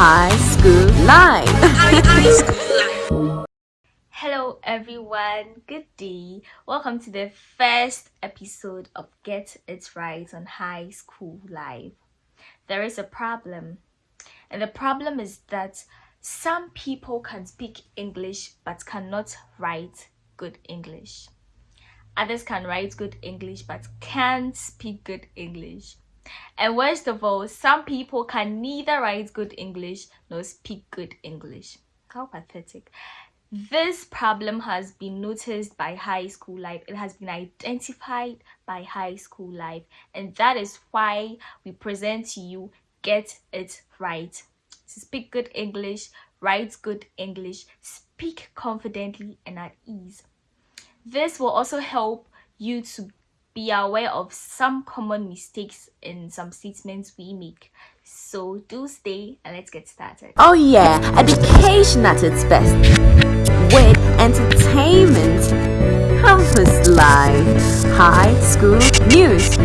High School Live. Hello everyone, good day. Welcome to the first episode of Get It Right on High School Live. There is a problem, and the problem is that some people can speak English but cannot write good English. Others can write good English but can't speak good English. And worst of all, some people can neither write good English nor speak good English. How pathetic. This problem has been noticed by High School Live. It has been identified by High School Live. And that is why we present to you Get It Right. To speak good English, write good English, speak confidently and at ease. This will also help you to be aware of some common mistakes in some statements we make. So do stay and let's get started. Oh yeah, education at its best. With entertainment, campus life, high school news.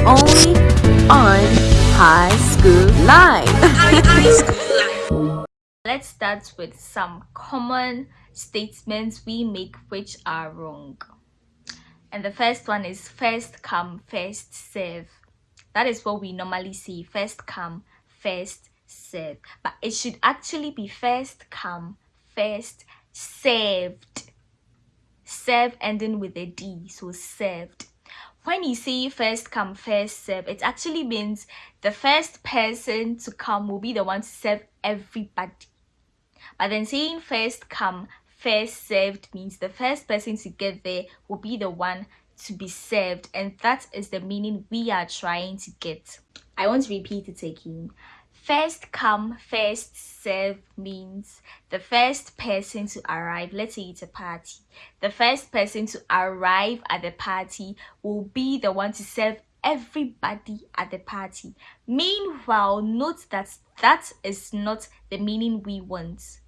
Only on High School Live. Let's start with some common statements we make which are wrong and the first one is first come first serve. That is what we normally see first come first serve. But it should actually be first come first served. Serve ending with a d so served. When you say first come first serve it actually means the first person to come will be the one to serve everybody. But then saying first come first served means the first person to get there will be the one to be served and that is the meaning we are trying to get. I want to repeat it again. First come first serve means the first person to arrive. Let's say it's a party. The first person to arrive at the party will be the one to serve everybody at the party. Meanwhile note that that is not the meaning we want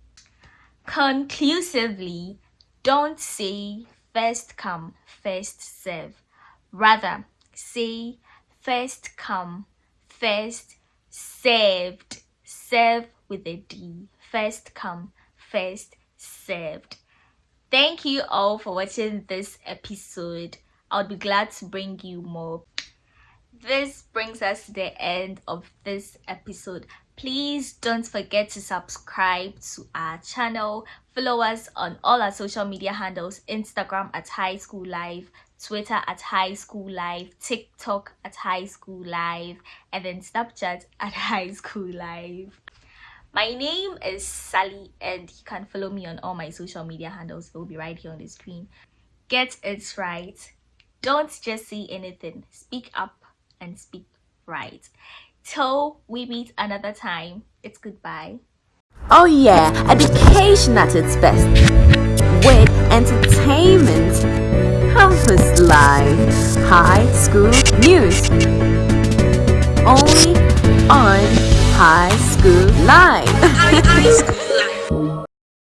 Conclusively, don't say first come, first serve. Rather, say first come, first served. Serve with a D. First come, first served. Thank you all for watching this episode. I'll be glad to bring you more. This brings us to the end of this episode please don't forget to subscribe to our channel. Follow us on all our social media handles instagram at high school live twitter at high school live tiktok at high school live and then snapchat at high school live my name is sally and you can follow me on all my social media handles. It will be right here on the screen. Get it right. Don't just say anything. Speak up and speak right till we meet another time. It's goodbye. Oh yeah education at its best. With entertainment campus life high school news. Only on high school live